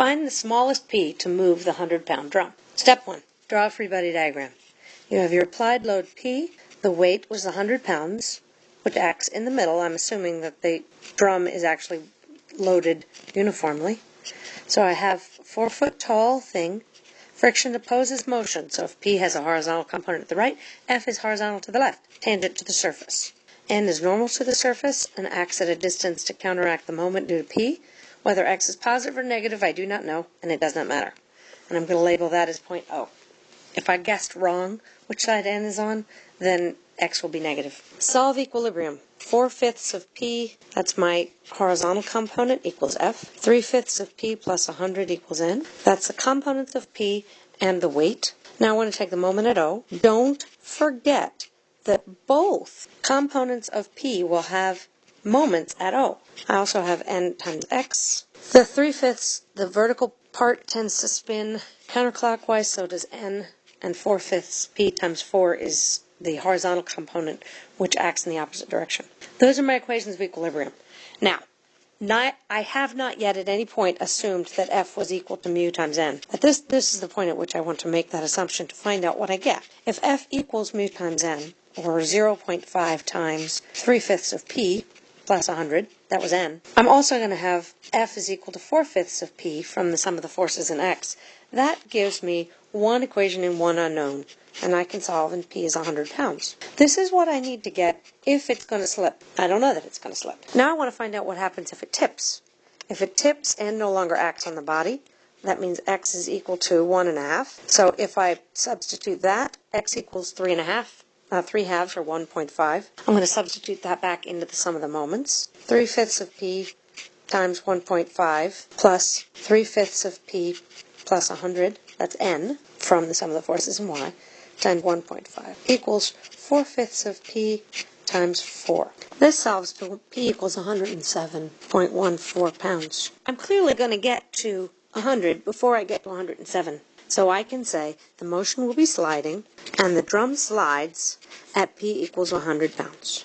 Find the smallest P to move the 100 pound drum. Step 1. Draw a free body diagram. You have your applied load P. The weight was 100 pounds, which acts in the middle. I'm assuming that the drum is actually loaded uniformly. So I have four foot tall thing. Friction opposes motion. So if P has a horizontal component at the right, F is horizontal to the left, tangent to the surface. N is normal to the surface and acts at a distance to counteract the moment due to P. Whether X is positive or negative, I do not know, and it does not matter. And I'm going to label that as point O. If I guessed wrong which side N is on, then X will be negative. Solve equilibrium. 4 fifths of P, that's my horizontal component, equals F. 3 fifths of P plus 100 equals N. That's the components of P and the weight. Now I want to take the moment at O. Don't forget that both components of P will have moments at O. I also have n times x. The 3 fifths, the vertical part tends to spin counterclockwise, so does n, and 4 fifths, p times 4 is the horizontal component, which acts in the opposite direction. Those are my equations of equilibrium. Now, not, I have not yet at any point assumed that f was equal to mu times n. At this, this is the point at which I want to make that assumption to find out what I get. If f equals mu times n, or 0.5 times 3 fifths of p, plus 100. That was n. I'm also going to have F is equal to 4 fifths of P from the sum of the forces in X. That gives me one equation and one unknown, and I can solve, and P is 100 pounds. This is what I need to get if it's going to slip. I don't know that it's going to slip. Now I want to find out what happens if it tips. If it tips and no longer acts on the body, that means x is equal to 1.5. So if I substitute that, x equals 3.5 uh, 3 halves or 1.5. I'm going to substitute that back into the sum of the moments. 3 fifths of p times 1.5 plus 3 fifths of p plus 100, that's n, from the sum of the forces in y, times 1.5 equals 4 fifths of p times 4. This solves p equals 107.14 pounds. I'm clearly going to get to 100 before I get to 107. So I can say the motion will be sliding and the drum slides at P equals 100 pounds.